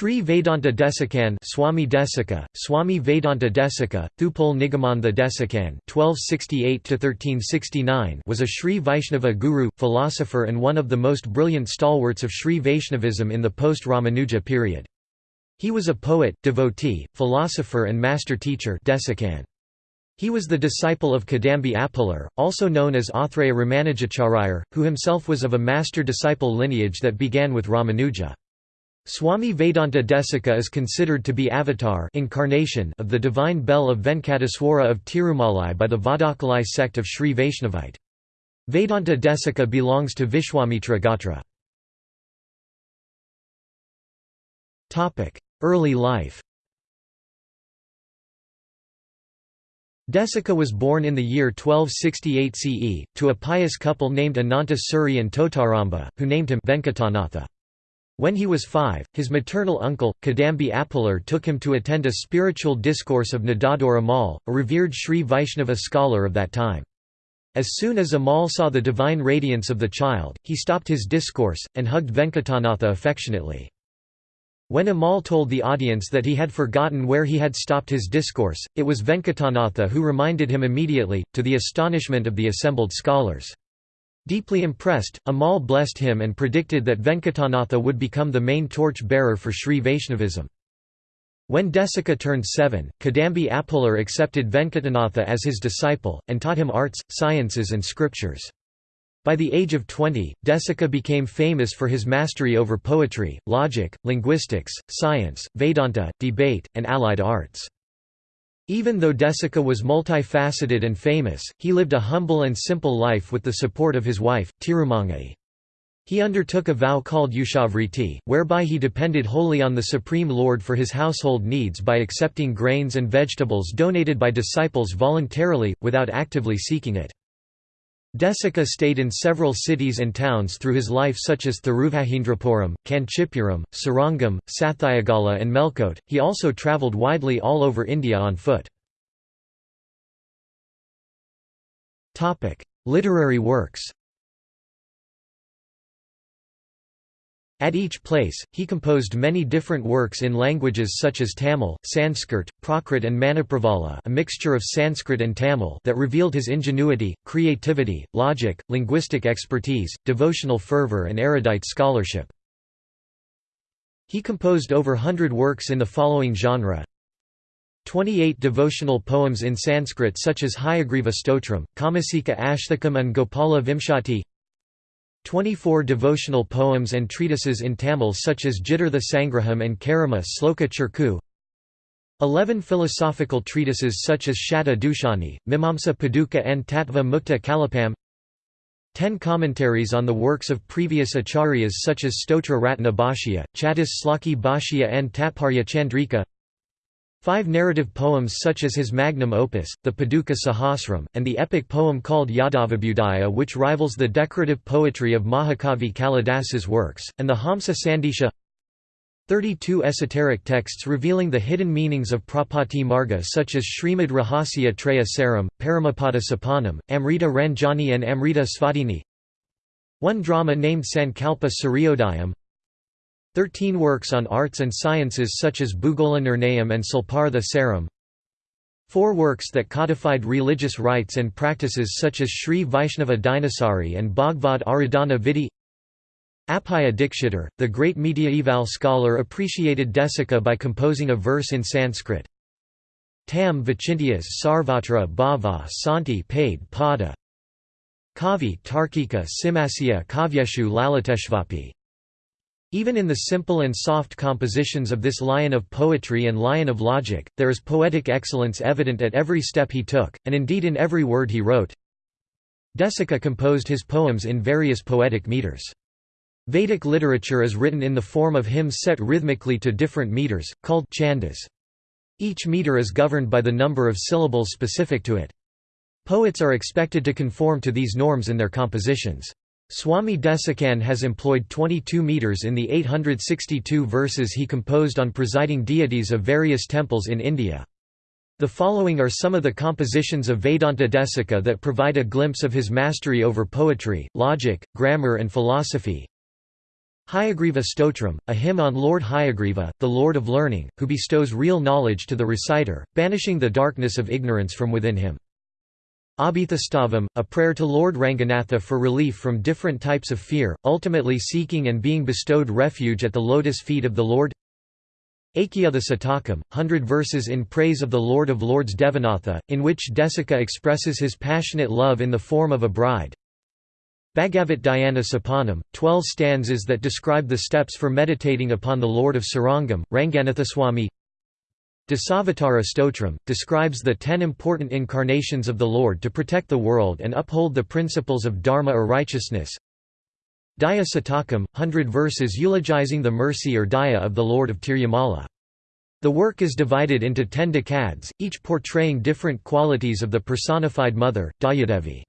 Sri Vedanta Desikan Swami Desika, Swami Vedanta Desika, Thupul Nigamananda Desikan (1268–1369) was a Sri Vaishnava guru, philosopher, and one of the most brilliant stalwarts of Sri Vaishnavism in the post-Ramanuja period. He was a poet, devotee, philosopher, and master teacher Desikan. He was the disciple of Kadambi Appalar, also known as Athreya Ramanujacharya, who himself was of a master-disciple lineage that began with Ramanuja. Swami Vedanta Desika is considered to be avatar incarnation of the divine bell of Venkateswara of Tirumalai by the Vadakalai sect of Sri Vaishnavite. Vedanta Desika belongs to Vishwamitra Gotra. Early life Desika was born in the year 1268 CE, to a pious couple named Ananta Suri and Totaramba, who named him Venkatanatha. When he was five, his maternal uncle, Kadambi Appalar took him to attend a spiritual discourse of Nadadhur Amal, a revered Sri Vaishnava scholar of that time. As soon as Amal saw the divine radiance of the child, he stopped his discourse, and hugged Venkatanatha affectionately. When Amal told the audience that he had forgotten where he had stopped his discourse, it was Venkatanatha who reminded him immediately, to the astonishment of the assembled scholars. Deeply impressed, Amal blessed him and predicted that Venkatanatha would become the main torch-bearer for Sri Vaishnavism. When Desika turned seven, Kadambi Appalar accepted Venkatanatha as his disciple, and taught him arts, sciences and scriptures. By the age of 20, Desika became famous for his mastery over poetry, logic, linguistics, science, Vedanta, debate, and allied arts. Even though Desika was multifaceted and famous, he lived a humble and simple life with the support of his wife, Tirumangai. He undertook a vow called Ushavriti, whereby he depended wholly on the Supreme Lord for his household needs by accepting grains and vegetables donated by disciples voluntarily, without actively seeking it. Desika stayed in several cities and towns through his life such as Thiruvahindrapuram, Kanchipuram, Srirangam, Sathayagala and Melkote. He also travelled widely all over India on foot. Literary works At each place, he composed many different works in languages such as Tamil, Sanskrit, Prakrit and Manipravala a mixture of Sanskrit and Tamil that revealed his ingenuity, creativity, logic, linguistic expertise, devotional fervor and erudite scholarship. He composed over hundred works in the following genre 28 devotional poems in Sanskrit such as Hayagriva Stotram, Kamasika Ashthakam and Gopala Vimshati 24 devotional poems and treatises in Tamil such as Gitartha Sangraham and Charama Sloka Churukku. 11 philosophical treatises such as Shatta Dushani, Mimamsa Paduka and Tattva Mukta Kalapam. 10 commentaries on the works of previous acharyas such as Stotra Ratna Bhashya, Chatus Sloki Bhashya and Tatparya Chandrika Five narrative poems such as his magnum opus, the Paduka Sahasram, and the epic poem called Yadavabhyudaya which rivals the decorative poetry of Mahakavi Kalidasa's works, and the Hamsa Sandesha 32 esoteric texts revealing the hidden meanings of Prapatti Marga such as Srimad Rahasya Traya Saram, Paramapada Sopanam, Amrita Ranjani and Amrita Svadini One drama named Sankalpa Suryodayam 13 works on arts and sciences such as Bhugola Nirnayam and Silpartha Saram Four works that codified religious rites and practices such as Sri Vaishnava Dinasari and Bhagavad Aradhana Vidhi. Appaya Dikshitar, the great mediaeval scholar appreciated Desika by composing a verse in Sanskrit. Tam Vichintiyas Sarvatra Bhava Santi Paid Pada. Kavi Tarkika Simasya Kavyeshu Laliteshvapi even in the simple and soft compositions of this lion of poetry and lion of logic, there is poetic excellence evident at every step he took, and indeed in every word he wrote. Desika composed his poems in various poetic meters. Vedic literature is written in the form of hymns set rhythmically to different meters, called chandas. Each meter is governed by the number of syllables specific to it. Poets are expected to conform to these norms in their compositions. Swami Desikan has employed 22 meters in the 862 verses he composed on presiding deities of various temples in India. The following are some of the compositions of Vedanta Desika that provide a glimpse of his mastery over poetry, logic, grammar and philosophy. Hayagriva Stotram, a hymn on Lord Hayagriva, the Lord of Learning, who bestows real knowledge to the reciter, banishing the darkness of ignorance from within him. Abhithastavam, a prayer to Lord Ranganatha for relief from different types of fear, ultimately seeking and being bestowed refuge at the lotus feet of the Lord. Achyuta Satakam, hundred verses in praise of the Lord of Lords Devanatha, in which Desika expresses his passionate love in the form of a bride. Bhagavat Dhyana Sopanam, twelve stanzas that describe the steps for meditating upon the Lord of Srirangam, Ranganathaswamy Dasavatara Stotram, describes the ten important incarnations of the Lord to protect the world and uphold the principles of dharma or righteousness. Daya Satakam, hundred verses eulogizing the mercy or daya of the Lord of Tirumala. The work is divided into ten decades, each portraying different qualities of the personified mother, Dayadevi.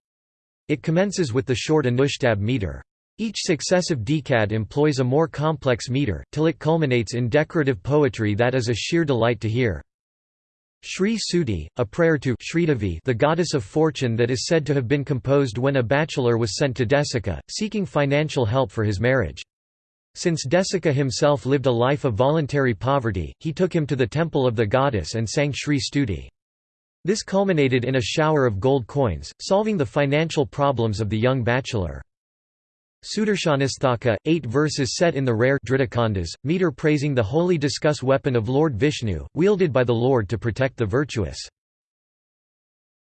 It commences with the short Anushtab meter. Each successive decad employs a more complex meter, till it culminates in decorative poetry that is a sheer delight to hear. Shri Stuti, a prayer to Sridevi, the goddess of fortune that is said to have been composed when a bachelor was sent to Desika, seeking financial help for his marriage. Since Desika himself lived a life of voluntary poverty, he took him to the temple of the goddess and sang Shri Stuti. This culminated in a shower of gold coins, solving the financial problems of the young bachelor. Sudarshanashtaka, eight verses set in the rare Dritakandas, meter praising the holy discus weapon of Lord Vishnu, wielded by the Lord to protect the virtuous.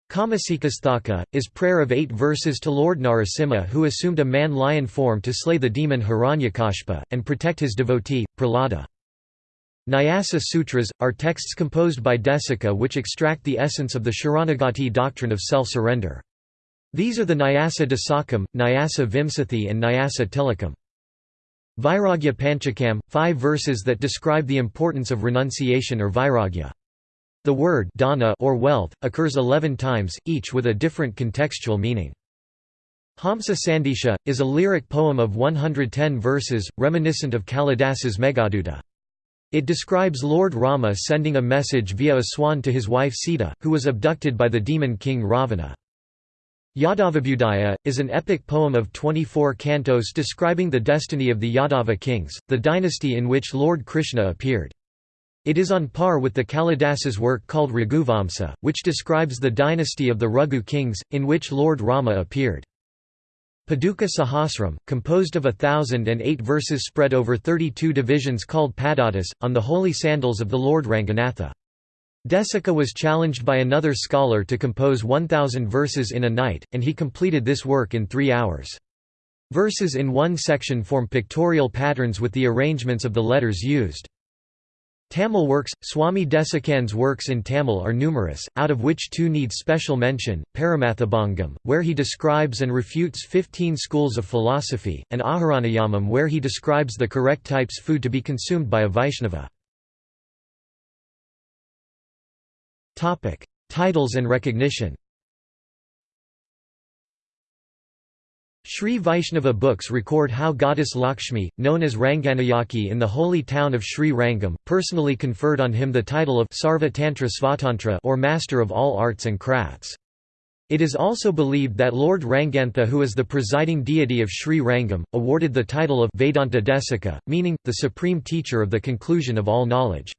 Kamasikashtaka, is prayer of eight verses to Lord Narasimha who assumed a man-lion form to slay the demon Hiranyakashpa, and protect his devotee, Prahlada. Nyasa Sutras, are texts composed by Desika which extract the essence of the Sharanagati doctrine of self-surrender. These are the Nyasa Dasakam, Nyasa Vimsathi and Nyasa Tilakam. Vairagya Panchakam, five verses that describe the importance of renunciation or vairagya. The word dana or wealth, occurs eleven times, each with a different contextual meaning. Hamsa Sandesha, is a lyric poem of 110 verses, reminiscent of Kalidasa's Meghaduta. It describes Lord Rama sending a message via a swan to his wife Sita, who was abducted by the demon king Ravana. Yadavabhyudaya, is an epic poem of 24 cantos describing the destiny of the Yadava kings, the dynasty in which Lord Krishna appeared. It is on par with the Kalidasa's work called Raghuvamsa, which describes the dynasty of the Raghu kings, in which Lord Rama appeared. Paduka Sahasram, composed of a thousand and eight verses spread over 32 divisions called Padatas, on the holy sandals of the Lord Ranganatha. Desika was challenged by another scholar to compose 1,000 verses in a night, and he completed this work in three hours. Verses in one section form pictorial patterns with the arrangements of the letters used. Tamil works Swami Desikan's works in Tamil are numerous, out of which two need special mention, Paramathabhangam, where he describes and refutes 15 schools of philosophy, and Aharanayamam where he describes the correct types food to be consumed by a Vaishnava. Topic: Titles and recognition. Sri Vaishnava books record how goddess Lakshmi, known as Ranganayaki in the holy town of Sri Rangam, personally conferred on him the title of Sarva Tantra Svatantra or Master of all arts and crafts. It is also believed that Lord Rangantha who is the presiding deity of Sri Rangam, awarded the title of Vedanta Desika, meaning, the supreme teacher of the conclusion of all knowledge.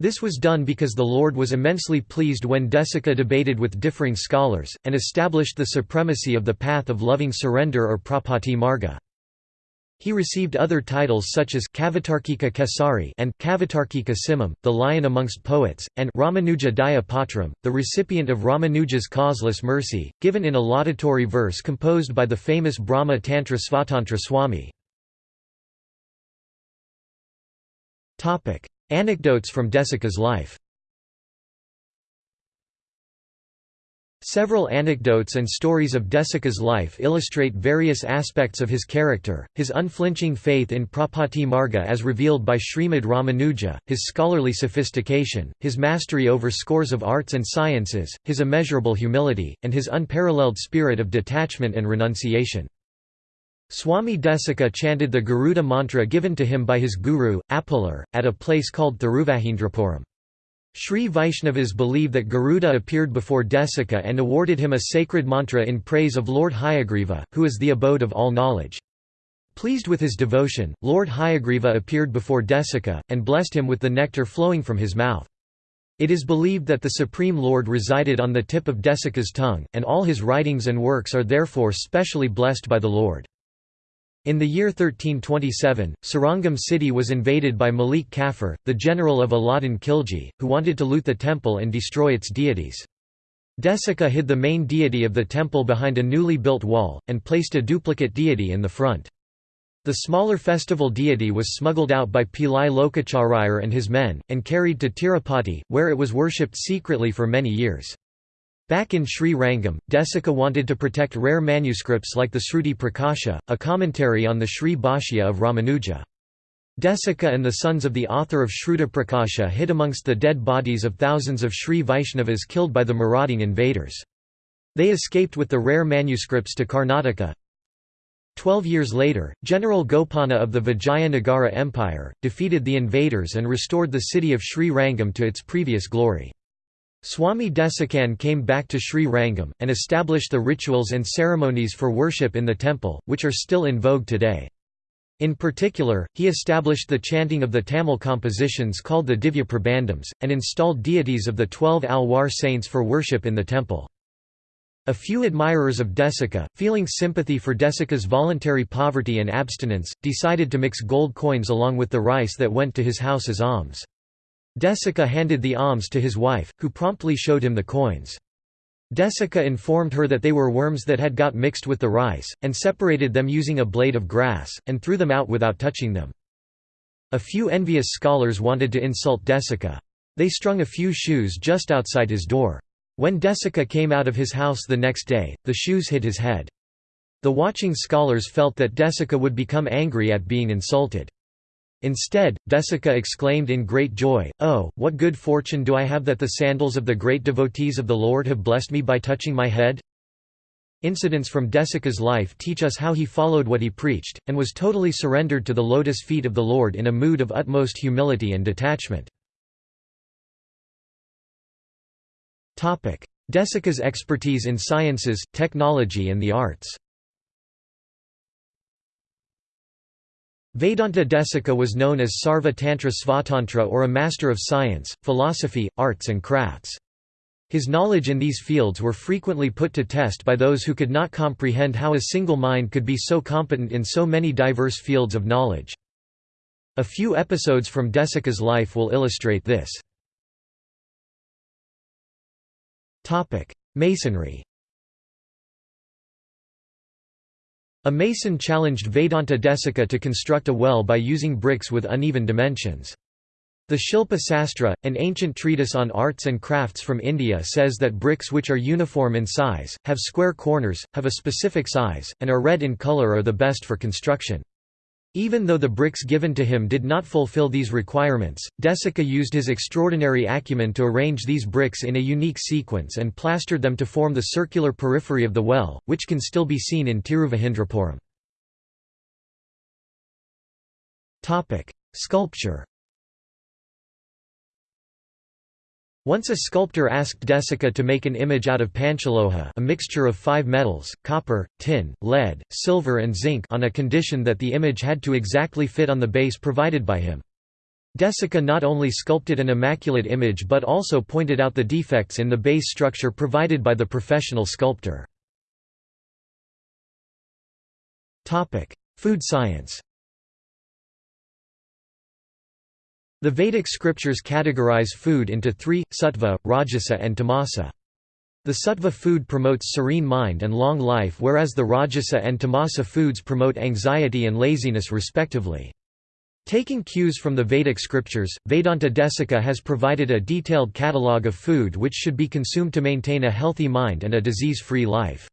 This was done because the Lord was immensely pleased when Desika debated with differing scholars, and established the supremacy of the path of loving surrender or prapatti marga. He received other titles such as Kavitarkika Kesari and Kavatarkika Simam, the lion amongst poets, and Ramanuja Daya Patram, the recipient of Ramanuja's causeless mercy, given in a laudatory verse composed by the famous Brahma Tantra Svatantra Swami. Anecdotes from Desika's life Several anecdotes and stories of Desika's life illustrate various aspects of his character, his unflinching faith in Prapatti Marga as revealed by Srimad Ramanuja, his scholarly sophistication, his mastery over scores of arts and sciences, his immeasurable humility, and his unparalleled spirit of detachment and renunciation. Swami Desika chanted the Garuda mantra given to him by his guru, Appalar, at a place called Thiruvahindrapuram. Sri Vaishnavas believe that Garuda appeared before Desika and awarded him a sacred mantra in praise of Lord Hayagriva, who is the abode of all knowledge. Pleased with his devotion, Lord Hayagriva appeared before Desika, and blessed him with the nectar flowing from his mouth. It is believed that the Supreme Lord resided on the tip of Desika's tongue, and all his writings and works are therefore specially blessed by the Lord. In the year 1327, Srirangam city was invaded by Malik Kafur, the general of Alauddin Khilji, who wanted to loot the temple and destroy its deities. Desika hid the main deity of the temple behind a newly built wall, and placed a duplicate deity in the front. The smaller festival deity was smuggled out by Pillai Lokacharayar and his men, and carried to Tirupati, where it was worshipped secretly for many years. Back in Sri Rangam, Desika wanted to protect rare manuscripts like the Sruti Prakasha, a commentary on the Sri Bhashya of Ramanuja. Desika and the sons of the author of Shruta Prakasha hid amongst the dead bodies of thousands of Sri Vaishnavas killed by the marauding invaders. They escaped with the rare manuscripts to Karnataka, Twelve years later, General Gopanna of the Vijayanagara Empire, defeated the invaders and restored the city of Sri Rangam to its previous glory. Swami Desikan came back to Sri Rangam, and established the rituals and ceremonies for worship in the temple, which are still in vogue today. In particular, he established the chanting of the Tamil compositions called the Divya Prabandhams, and installed deities of the twelve Alwar saints for worship in the temple. A few admirers of Desika, feeling sympathy for Desika's voluntary poverty and abstinence, decided to mix gold coins along with the rice that went to his house as alms. Desika handed the alms to his wife, who promptly showed him the coins. Desika informed her that they were worms that had got mixed with the rice, and separated them using a blade of grass, and threw them out without touching them. A few envious scholars wanted to insult Desika. They strung a few shoes just outside his door. When Desika came out of his house the next day, the shoes hit his head. The watching scholars felt that Desika would become angry at being insulted. Instead, Desika exclaimed in great joy, Oh, what good fortune do I have that the sandals of the great devotees of the Lord have blessed me by touching my head? Incidents from Desika's life teach us how he followed what he preached, and was totally surrendered to the lotus feet of the Lord in a mood of utmost humility and detachment. Desika's expertise in sciences, technology and the arts Vedanta Desika was known as Sarva Tantra Svatantra or a master of science, philosophy, arts and crafts. His knowledge in these fields were frequently put to test by those who could not comprehend how a single mind could be so competent in so many diverse fields of knowledge. A few episodes from Desika's life will illustrate this. Masonry A mason challenged Vedanta Desika to construct a well by using bricks with uneven dimensions. The Shilpa Sastra, an ancient treatise on arts and crafts from India says that bricks which are uniform in size, have square corners, have a specific size, and are red in color are the best for construction. Even though the bricks given to him did not fulfill these requirements, Desika used his extraordinary acumen to arrange these bricks in a unique sequence and plastered them to form the circular periphery of the well, which can still be seen in Tiruvahindrapuram. Sculpture Once a sculptor asked Desika to make an image out of panchaloha a mixture of five metals, copper, tin, lead, silver and zinc on a condition that the image had to exactly fit on the base provided by him. Desika not only sculpted an immaculate image but also pointed out the defects in the base structure provided by the professional sculptor. Food science The Vedic scriptures categorize food into three, sattva, rajasa and tamasa. The sattva food promotes serene mind and long life whereas the rajasa and tamasa foods promote anxiety and laziness respectively. Taking cues from the Vedic scriptures, Vedanta Desika has provided a detailed catalogue of food which should be consumed to maintain a healthy mind and a disease-free life.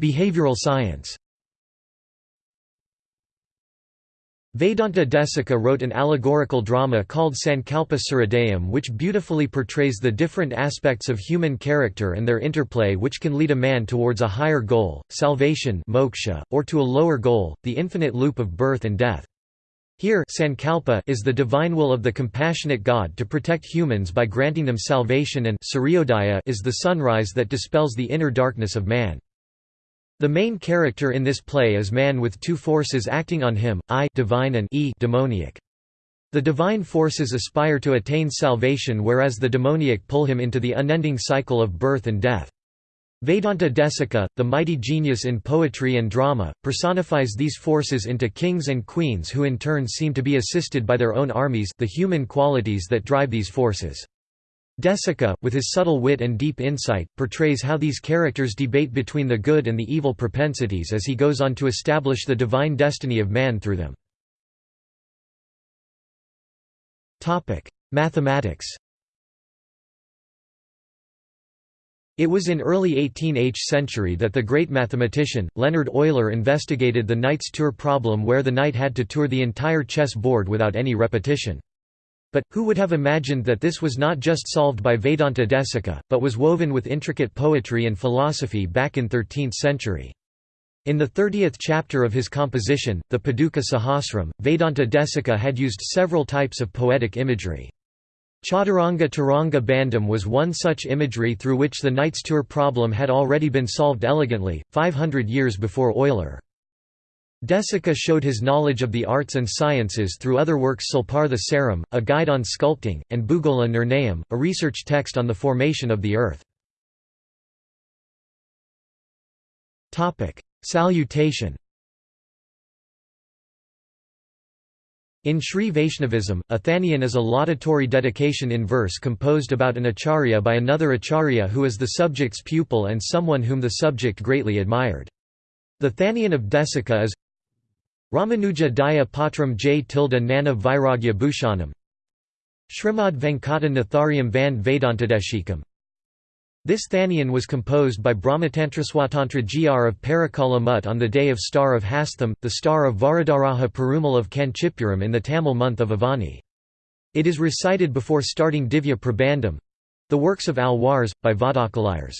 Behavioral science Vedanta Desika wrote an allegorical drama called Sankalpa Suryodayam which beautifully portrays the different aspects of human character and their interplay which can lead a man towards a higher goal, salvation moksha, or to a lower goal, the infinite loop of birth and death. Here Sankalpa is the divine will of the compassionate God to protect humans by granting them salvation and is the sunrise that dispels the inner darkness of man. The main character in this play is man with two forces acting on him, I divine and E demoniac. The divine forces aspire to attain salvation whereas the demoniac pull him into the unending cycle of birth and death. Vedanta Desika, the mighty genius in poetry and drama, personifies these forces into kings and queens who in turn seem to be assisted by their own armies the human qualities that drive these forces. Desika, with his subtle wit and deep insight, portrays how these characters debate between the good and the evil propensities as he goes on to establish the divine destiny of man through them. Mathematics It was in early 18th century that the great mathematician, Leonhard Euler investigated the knight's tour problem where the knight had to tour the entire chess board without any repetition. But, who would have imagined that this was not just solved by Vedanta Desika, but was woven with intricate poetry and philosophy back in 13th century. In the 30th chapter of his composition, the Paduka Sahasram, Vedanta Desika had used several types of poetic imagery. Chaturanga Taranga Bandham was one such imagery through which the Knight's Tour problem had already been solved elegantly, 500 years before Euler. Desika showed his knowledge of the arts and sciences through other works Silpartha Saram, a guide on sculpting, and Bhugola Nirnayam, a research text on the formation of the earth. Salutation In Sri Vaishnavism, a Thaniyan is a laudatory dedication in verse composed about an acharya by another acharya who is the subject's pupil and someone whom the subject greatly admired. The Thanian of Desika is Ramanuja Daya Patram J tilde Nana Vairagya Bhushanam Srimad Venkata Natharyam Van Vedantadeshikam This Thaniyan was composed by Brahmatantraswatantra Gr of Parakala Mutt on the day of star of Hastham, the star of Varadaraja Perumal of Kanchipuram in the Tamil month of Avani. It is recited before starting Divya Prabandham—the works of Alwars, by Vadakalayars.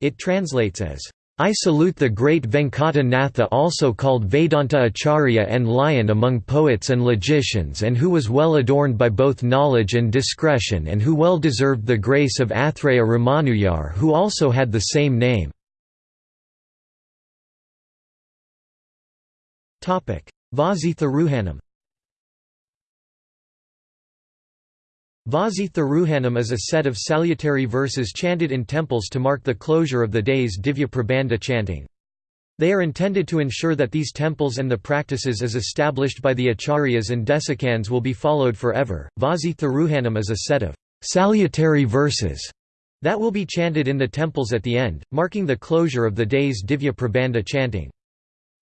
It translates as I salute the great Venkata Natha also called Vedanta Acharya and lion among poets and logicians and who was well adorned by both knowledge and discretion and who well deserved the grace of Athreya Ramanujar who also had the same name. Vazi Thiruhanam Vazi Thiruhanam is a set of salutary verses chanted in temples to mark the closure of the day's Divya Prabandha chanting. They are intended to ensure that these temples and the practices as established by the acharyas and desikans will be followed forever. Vazi Thiruhanam is a set of salutary verses that will be chanted in the temples at the end, marking the closure of the day's Divya Prabandha chanting.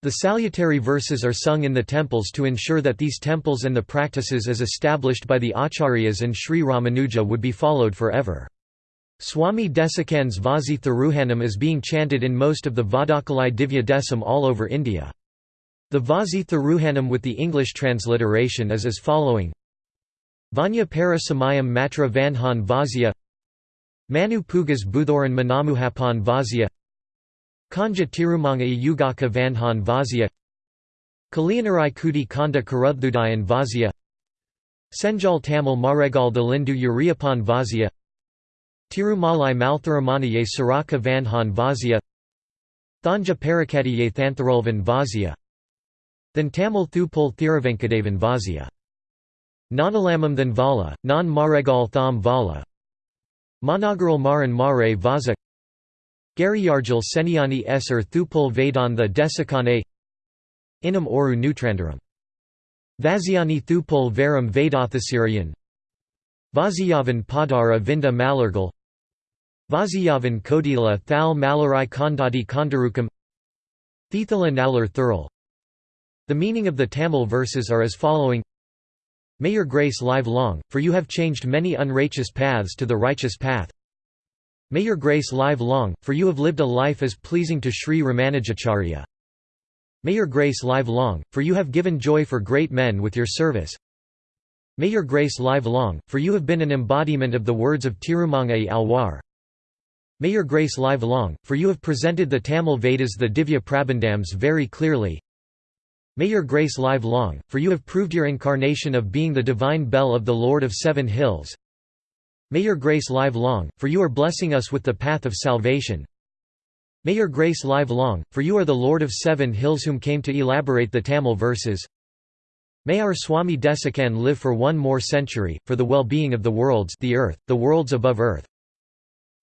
The salutary verses are sung in the temples to ensure that these temples and the practices as established by the acharyas and Sri Ramanuja would be followed forever. Swami Desikan's Vazi Thiruhanam is being chanted in most of the Vadakalai Divya Desam all over India. The Vazi Thiruhanam with the English transliteration is as following Vanya para samayam matra vanhan vazia Manu pugas buthoran manamuhapan vazia Kanja Tirumanga Yugaka Vanhan Vazia Kaliyanarai Kuti Kanda Karudhudayan Vazia Senjal Tamil Maregal Dalindu Uriapan Vazia Tirumalai Maltharamanaye Saraka Vanhan Vazia Thanja Parakatiye Thantharulvan Vazia Than Tamil Thupul Thiravenkadevan Vazia. Nanalamam than Vala, Non Maregal Tham Vala. Managaral Maran Mare Vaza Gariyarjal Seniani Esser Thupul Vedantha Desikane Inam Oru Nutrandaram. Vaziani Thupul Varam Vedathasiriyan Vaziyavan Padara Vinda Malargal. Vaziyavan Kodila Thal Malarai Kondadi Kondarukam Thithala Nalar Thurl. The meaning of the Tamil verses are as following. May your grace live long, for you have changed many unrighteous paths to the righteous path. May your grace live long, for you have lived a life as pleasing to Sri Ramanujacharya. May your grace live long, for you have given joy for great men with your service. May your grace live long, for you have been an embodiment of the words of Tirumangai Alwar. May your grace live long, for you have presented the Tamil Vedas the Divya Prabandhams very clearly. May your grace live long, for you have proved your incarnation of being the divine bell of the Lord of Seven Hills. May your grace live long, for you are blessing us with the path of salvation. May your grace live long, for you are the Lord of seven hills whom came to elaborate the Tamil verses. May our Swami Desikan live for one more century, for the well-being of the worlds the earth, the worlds above earth,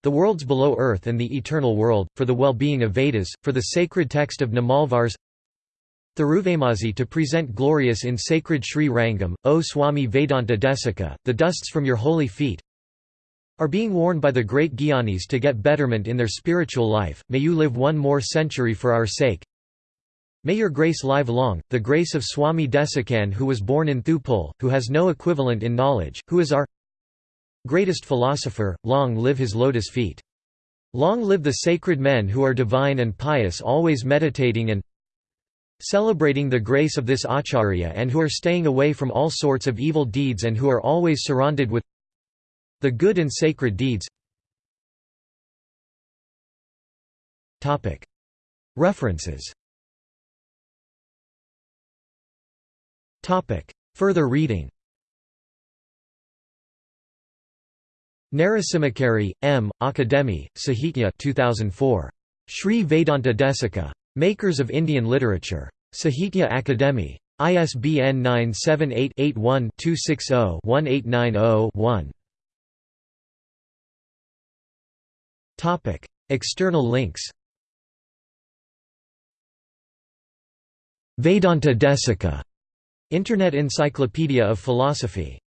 the worlds below earth and the eternal world, for the well-being of Vedas, for the sacred text of Namalvars Thiruvaimozhi to present glorious in sacred Sri Rangam, O Swami Vedanta Desika, the dusts from your holy feet, are being worn by the great Gyanis to get betterment in their spiritual life, may you live one more century for our sake. May your grace live long, the grace of Swami Desikan who was born in Thupul, who has no equivalent in knowledge, who is our greatest philosopher, long live his lotus feet. Long live the sacred men who are divine and pious always meditating and celebrating the grace of this acharya and who are staying away from all sorts of evil deeds and who are always surrounded with the good and sacred deeds References Further reading Narasimhachary, M., Akademi, Sahitya 2004. Sri Vedanta Desika. Makers of Indian Literature. Sahitya Akademi. ISBN 978 81 260 1890 1. Topic: External links. Vedanta Desika, Internet Encyclopedia of Philosophy